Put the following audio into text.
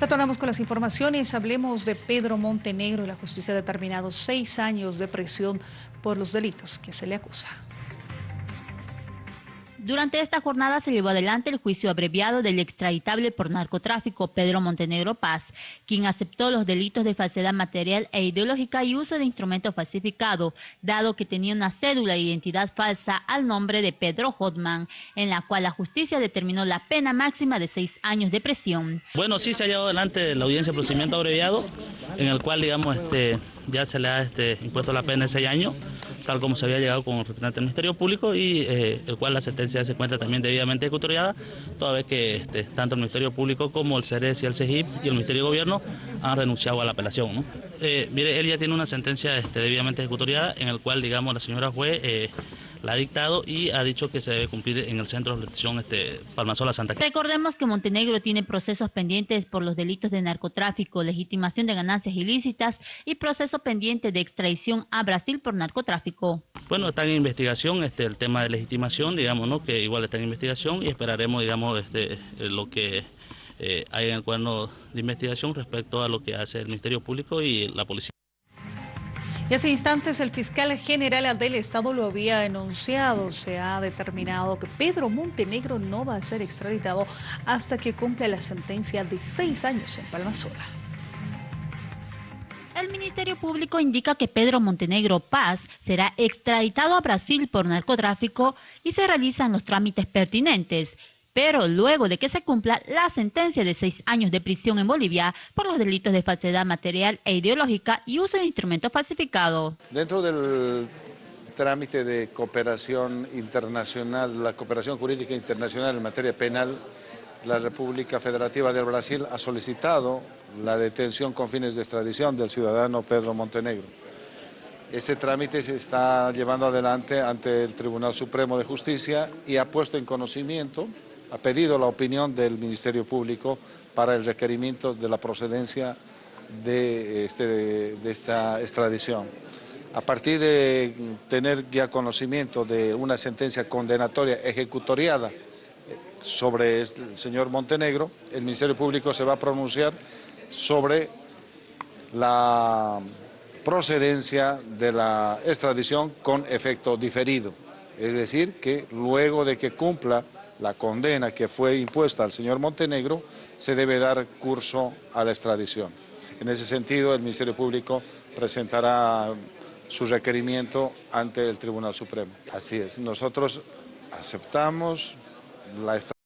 Retornamos con las informaciones. Hablemos de Pedro Montenegro. La justicia ha determinado seis años de prisión por los delitos que se le acusa. Durante esta jornada se llevó adelante el juicio abreviado del extraditable por narcotráfico Pedro Montenegro Paz, quien aceptó los delitos de falsedad material e ideológica y uso de instrumento falsificado, dado que tenía una cédula de identidad falsa al nombre de Pedro Hotman, en la cual la justicia determinó la pena máxima de seis años de prisión. Bueno, sí se ha llevado adelante la audiencia de procedimiento abreviado, en el cual, digamos, este, ya se le ha este, impuesto la pena de seis años tal como se había llegado con el representante del Ministerio Público y eh, el cual la sentencia se encuentra también debidamente ejecutoriada, toda vez que este, tanto el Ministerio Público como el CERES y el CEGIP y el Ministerio de Gobierno han renunciado a la apelación. Eh, mire, él ya tiene una sentencia este, debidamente ejecutoriada en el cual, digamos, la señora juez eh, la ha dictado y ha dicho que se debe cumplir en el centro de elección este, Palmasola Santa Cruz. Recordemos que Montenegro tiene procesos pendientes por los delitos de narcotráfico, legitimación de ganancias ilícitas y proceso pendiente de extradición a Brasil por narcotráfico. Bueno, está en investigación este, el tema de legitimación, digamos, ¿no? que igual está en investigación y esperaremos, digamos, este, lo que eh, hay en el cuaderno de investigación respecto a lo que hace el Ministerio Público y la Policía. Y hace instantes el fiscal general del Estado lo había denunciado. Se ha determinado que Pedro Montenegro no va a ser extraditado hasta que cumpla la sentencia de seis años en Palmasola. El Ministerio Público indica que Pedro Montenegro Paz será extraditado a Brasil por narcotráfico y se realizan los trámites pertinentes pero luego de que se cumpla la sentencia de seis años de prisión en Bolivia por los delitos de falsedad material e ideológica y uso de instrumentos falsificados. Dentro del trámite de cooperación internacional, la cooperación jurídica internacional en materia penal, la República Federativa del Brasil ha solicitado la detención con fines de extradición del ciudadano Pedro Montenegro. Ese trámite se está llevando adelante ante el Tribunal Supremo de Justicia y ha puesto en conocimiento ha pedido la opinión del Ministerio Público para el requerimiento de la procedencia de, este, de esta extradición. A partir de tener ya conocimiento de una sentencia condenatoria ejecutoriada sobre el señor Montenegro, el Ministerio Público se va a pronunciar sobre la procedencia de la extradición con efecto diferido. Es decir, que luego de que cumpla la condena que fue impuesta al señor Montenegro, se debe dar curso a la extradición. En ese sentido, el Ministerio Público presentará su requerimiento ante el Tribunal Supremo. Así es, nosotros aceptamos la extradición.